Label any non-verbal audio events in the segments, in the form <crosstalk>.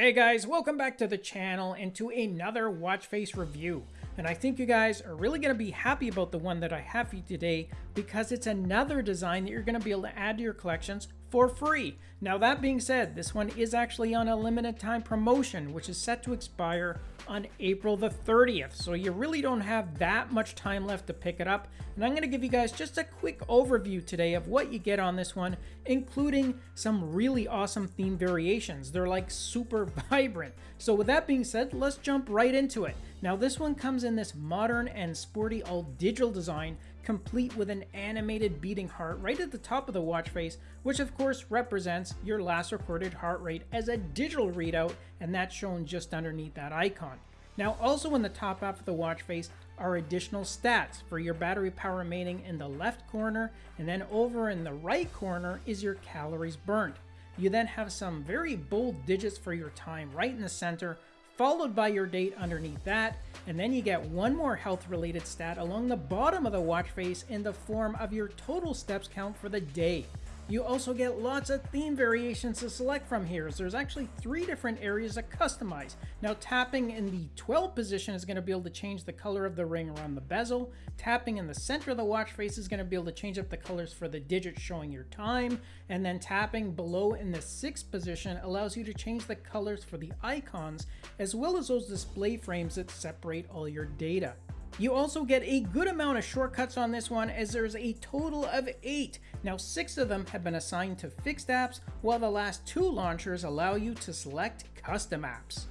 Hey guys, welcome back to the channel and to another watch face review. And I think you guys are really going to be happy about the one that I have for you today because it's another design that you're going to be able to add to your collections for free. Now that being said, this one is actually on a limited time promotion, which is set to expire on April the 30th. So you really don't have that much time left to pick it up. And I'm going to give you guys just a quick overview today of what you get on this one, including some really awesome theme variations. They're like super <laughs> vibrant. So with that being said, let's jump right into it. Now this one comes in this modern and sporty all digital design complete with an animated beating heart right at the top of the watch face, which of course represents your last recorded heart rate as a digital readout, and that's shown just underneath that icon. Now also in the top half of the watch face are additional stats for your battery power remaining in the left corner, and then over in the right corner is your calories burnt. You then have some very bold digits for your time right in the center, followed by your date underneath that, and then you get one more health related stat along the bottom of the watch face in the form of your total steps count for the day. You also get lots of theme variations to select from here. So there's actually three different areas to customize. Now tapping in the 12 position is going to be able to change the color of the ring around the bezel. Tapping in the center of the watch face is going to be able to change up the colors for the digits showing your time. And then tapping below in the sixth position allows you to change the colors for the icons as well as those display frames that separate all your data. You also get a good amount of shortcuts on this one as there's a total of 8. Now 6 of them have been assigned to fixed apps, while the last 2 launchers allow you to select custom apps.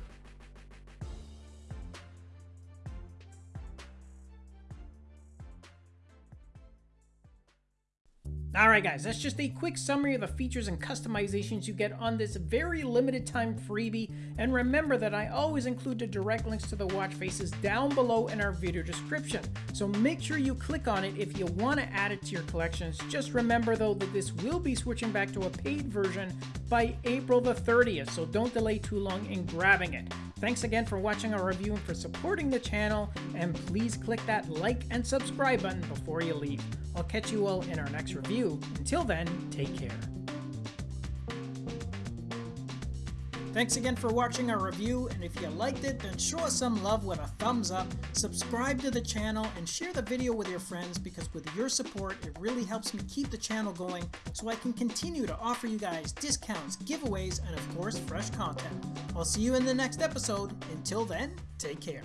Alright guys, that's just a quick summary of the features and customizations you get on this very limited time freebie, and remember that I always include the direct links to the watch faces down below in our video description, so make sure you click on it if you want to add it to your collections. Just remember though that this will be switching back to a paid version by April the 30th, so don't delay too long in grabbing it. Thanks again for watching our review and for supporting the channel, and please click that like and subscribe button before you leave. I'll catch you all in our next review. Until then, take care. Thanks again for watching our review, and if you liked it, then show us some love with a thumbs up, subscribe to the channel, and share the video with your friends because with your support, it really helps me keep the channel going so I can continue to offer you guys discounts, giveaways, and of course, fresh content. I'll see you in the next episode. Until then, take care.